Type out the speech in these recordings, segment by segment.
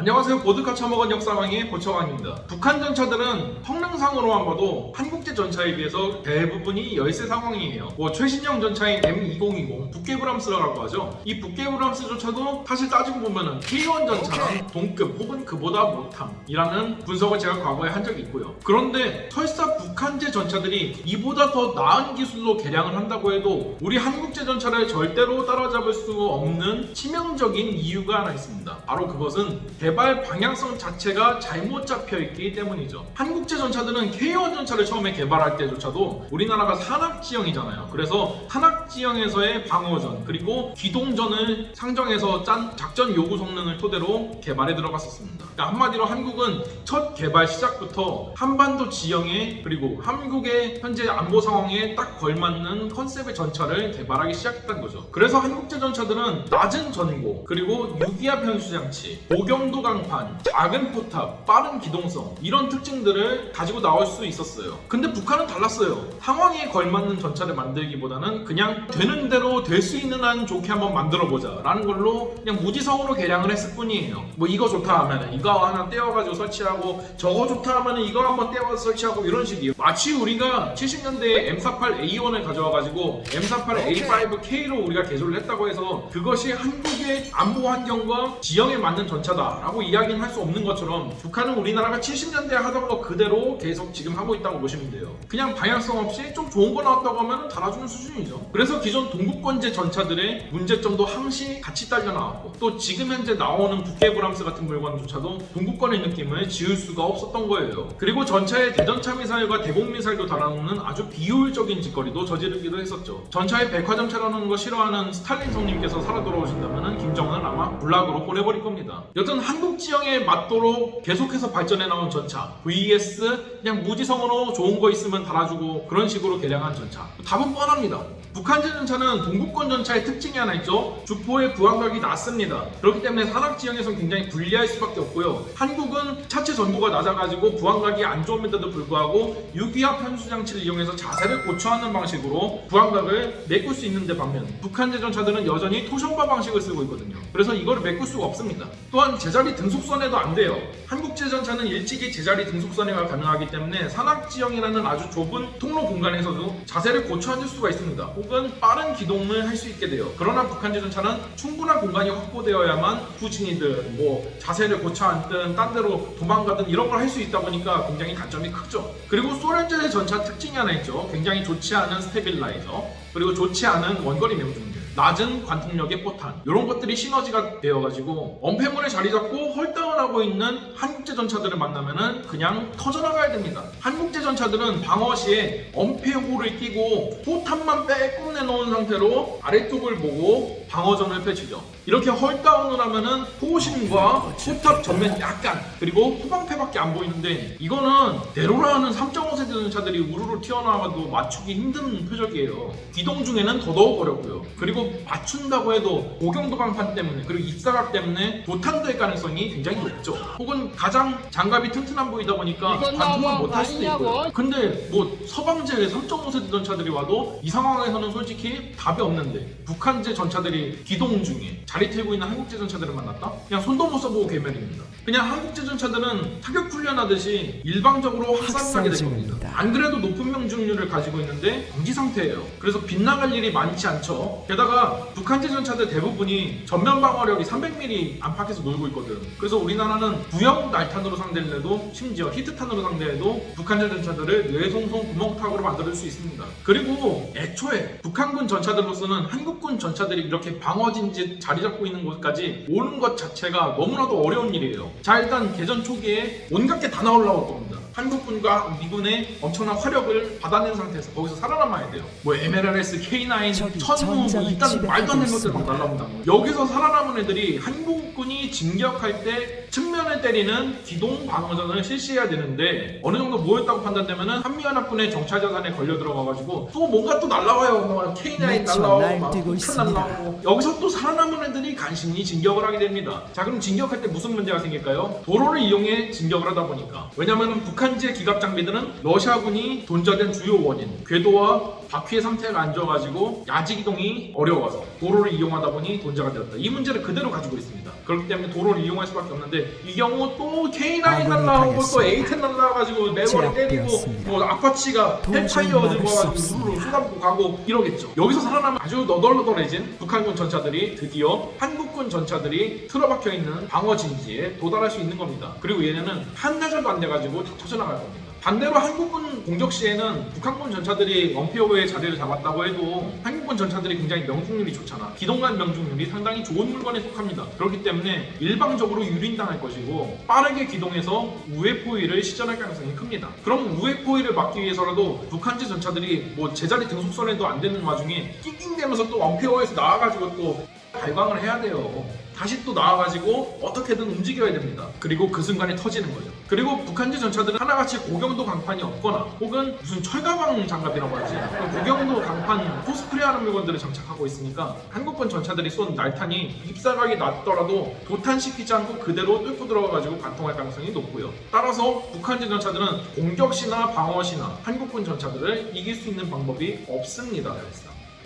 안녕하세요. 보드카 처먹은 역사왕의 보처왕입니다. 북한 전차들은 성능상으로만 봐도 한국제 전차에 비해서 대부분이 열세 상황이에요. 뭐 최신형 전차인 M2020 북게브람스라고 하죠. 이 북게브람스조차도 사실 따지고 보면은 K1 전차랑 동급 혹은 그보다 못함이라는 분석을 제가 과거에 한 적이 있고요. 그런데 설사 북한제 전차들이 이보다 더 나은 기술로 개량을 한다고 해도 우리 한국제 전차를 절대로 따라잡을 수 없는 치명적인 이유가 하나 있습니다. 바로 그것은 개발 방향성 자체가 잘못 잡혀 있기 때문이죠. 한국제 전차들은 K1 전차를 처음에 개발할 때조차도 우리나라가 산악지형이잖아요. 그래서 산악지형에서의 방어전 그리고 기동전을 상정해서 짠 작전 요구 성능을 토대로 개발에 들어갔었습니다. 그러니까 한마디로 한국은 첫 개발 시작부터 한반도 지형에 그리고 한국의 현재 안보 상황에 딱 걸맞는 컨셉의 전차를 개발하기 시작했던 거죠. 그래서 한국제 전차들은 낮은 전고 그리고 유기압 변수 장치, 고경도 강판, 작은 포탑, 빠른 기동성 이런 특징들을 가지고 나올 수 있었어요. 근데 북한은 달랐어요. 상황에 걸맞는 전차를 만들기보다는 그냥 되는 대로 될 수 있는 한 좋게 한번 만들어 보자 라는 걸로 그냥 무지성으로 개량을 했을 뿐이에요. 뭐 이거 좋다 하면은 이거 하나 떼어가지고 설치하고 저거 좋다 하면은 이거 한번 떼어서 설치하고 이런 식이에요. 마치 우리가 70년대에 M48A1을 가져와가지고 M48A5K로 우리가 개조를 했다고 해서 그것이 한국의 안보 환경과 지형에 맞는 전차다 라고 이야기는 할 수 없는 것처럼 북한은 우리나라가 70년대에 하던 거 그대로 계속 지금 하고 있다고 보시면 돼요. 그냥 방향성 없이 좀 좋은 거 나왔다고 하면 달아주는 수준이죠. 그래서 기존 동국권제 전차들의 문제점도 항시 같이 딸려 나왔고 또 지금 현재 나오는 북해브람스 같은 물건조차도 동국권의 느낌을 지울 수가 없었던 거예요. 그리고 전차에 대전차 미사일과 대공 미사일도 달아놓는 아주 비효율적인 짓거리도 저지르기도 했었죠. 전차에 백화점 차려놓는 거 싫어하는 스탈린 성님께서 살아 돌아오신다면 김정은은 아마 군락으로 보내버릴 겁니다. 여튼 한국 지형에 맞도록 계속해서 발전해 나온 전차 vs 그냥 무지성으로 좋은 거 있으면 달아주고 그런 식으로 개량한 전차 답은 뻔합니다. 북한제 전차는 동국권 전차의 특징이 하나 있죠. 주포의 부항각이 낮습니다. 그렇기 때문에 산악 지형에서 굉장히 불리할 수밖에 없고요. 한국은 차체 전고가 낮아가지고 부항각이 안 좋음에도 불구하고 유기압 편수 장치를 이용해서 자세를 고쳐하는 방식으로 부항각을 메꿀 수 있는데 반면 북한제 전차들은 여전히 토션바 방식을 쓰고 있거든요. 그래서 이거를 메꿀 수가 없습니다. 또한 제자리 등속선회도 안 돼요. 한국제 전차는 일찍이 제자리 등속선회가 가능하기 때문에 산악 지형이라는 아주 좁은 통로 공간에서도 자세를 고쳐 앉을 수가 있습니다. 혹은 빠른 기동을 할 수 있게 돼요. 그러나 북한제 전차는 충분한 공간이 확보되어야만 후진이든 뭐 자세를 고쳐 앉든 딴 데로 도망가든 이런 걸 할 수 있다 보니까 굉장히 단점이 크죠. 그리고 소련제 전차 특징이 하나 있죠. 굉장히 좋지 않은 스테빌라이저 그리고 좋지 않은 원거리 명중률 낮은 관통력의 포탄 이런 것들이 시너지가 되어가지고 엄폐물에 자리 잡고 헐다운하고 있는 한국제 전차들을 만나면은 그냥 터져나가야 됩니다. 한국제 전차들은 방어 시에 엄폐호를 끼고 포탄만 빼꼼 내놓은 상태로 아래쪽을 보고 방어전을 펼치죠. 이렇게 헐다운을 하면은 포신과 포탑 전면 약간 그리고 후방패밖에 안 보이는데 이거는 대로라는 3.5세대 전차들이 우르르 튀어나와도 맞추기 힘든 표적이에요. 기동 중에는 더더욱 어렵고요. 그리고 맞춘다고 해도 고경도 강판 때문에 그리고 입사각 때문에 도탄될 가능성이 굉장히 높죠. 혹은 가장 장갑이 튼튼한 보이다 보니까 너무한 못할 거 수도 있고요. 근데 뭐 서방제 3.5세대 전차들이 와도 이 상황에서는 솔직히 답이 없는데 북한제 전차들이 기동 중에 자리 틀고 있는 한국제 전차들을 만났다? 그냥 손도 못 써보고 괴멸입니다. 그냥 한국제 전차들은 타격 훈련하듯이 일방적으로 하산하게 될 겁니다. 안 그래도 높은 명중률을 가지고 있는데 정지 상태예요. 그래서 빗나갈 일이 많지 않죠. 게다가 북한제 전차들 대부분이 전면 방어력이 300mm 안팎에서 놀고 있거든. 그래서 우리나라는 구형 날탄으로 상대를 해도 심지어 히트탄으로 상대해도 북한제 전차들을 뇌송송 구멍타구로 만들 수 있습니다. 그리고 애초에 북한군 전차들로서는 한국군 전차들이 이렇게 방어진지 자리 잡고 있는 곳까지 오는 것 자체가 너무나도 어려운 일이에요. 자 일단 개전 초기에 온갖 게 다 나올라올 겁니다. 한국군과 미군의 엄청난 화력을 받아낸 상태에서 거기서 살아남아야 돼요. 뭐 MLRS, K9, 적이 천무 뭐 일단 말도 안 되는 것들 막 날라온다. 여기서 살아남은 애들이 한국군이 진격할 때 측면을 때리는 기동 방어전을 실시해야 되는데 어느 정도 모였다고 판단되면 은 한미연합군의 정찰 자산에 걸려 들어가가지고 또 뭔가 또 날라와요. 뭐 K9 미쳐 날라오고 막 폭탄. 날라오고 여기서 또 살아남은 애들이 간신히 진격을 하게 됩니다. 자 그럼 진격할 때 무슨 문제가 생길까요? 도로를 이용해 진격을 하다 보니까 왜냐면은 북한제 기갑 장비들은 러시아군이 돈자된 주요 원인 궤도와 바퀴의 상태가 안 좋아가지고 야지 이동이 어려워서 도로를 이용하다 보니 돈좌가 되었다. 이 문제를 그대로 가지고 있습니다. 그렇기 때문에 도로를 이용할 수밖에 없는데 이 경우 또 K9 아군이 날라오고 또 당했습니다. A10 날라와가지고 매버릭 때리고. 뭐 아파치가 헬파이어 들고 수 와가지고. 우르르 쏟아붓고 가고 이러겠죠. 여기서 살아남은 아주 너덜너덜해진 북한군 전차들이 드디어 한국군 전차들이 틀어박혀 있는 방어 진지에 도달할 수 있는 겁니다. 그리고 얘네는 한 대 정도 안 돼가지고 다 터져나갈 겁니다. 반대로 한국군 공격 시에는 북한군 전차들이 엄폐호에 자리를 잡았다고 해도 한국군 전차들이 굉장히 명중률이 좋잖아. 기동간 명중률이 상당히 좋은 물건에 속합니다. 그렇기 때문에 일방적으로 유린당할 것이고 빠르게 기동해서 우회 포위를 시전할 가능성이 큽니다. 그럼 우회 포위를 막기 위해서라도 북한제 전차들이 뭐 제자리 등속선에도 안 되는 와중에 낑낑대면서 또 원피어에서 나와가지고 또 발광을 해야 돼요. 다시 또 나와가지고 어떻게든 움직여야 됩니다. 그리고 그 순간에 터지는 거죠. 그리고 북한제 전차들은 하나같이 고경도 강판이 없거나 혹은 무슨 철가방 장갑이라고 하지 고경도 강판 코스프레하는 물건들을 장착하고 있으니까 한국군 전차들이 쏜 날탄이 입사각이 났더라도 도탄시키지 않고 그대로 뚫고 들어가가지고 관통할 가능성이 높고요. 따라서 북한제 전차들은 공격시나 방어시나 한국군 전차들을 이길 수 있는 방법이 없습니다.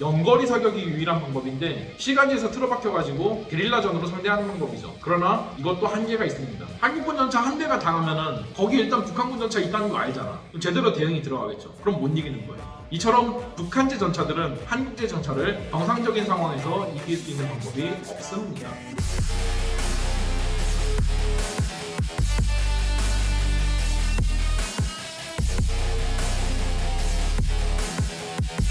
연거리 사격이 유일한 방법인데 시간지에서 틀어박혀가지고 게릴라전으로 상대하는 방법이죠. 그러나 이것도 한계가 있습니다. 한국군 전차 한 대가 당하면은 거기 일단 북한군 전차 있다는 거 알잖아. 제대로 대응이 들어가겠죠. 그럼 못 이기는 거예요. 이처럼 북한제 전차들은 한국제 전차를 정상적인 상황에서 이길 수 있는 방법이 없습니다.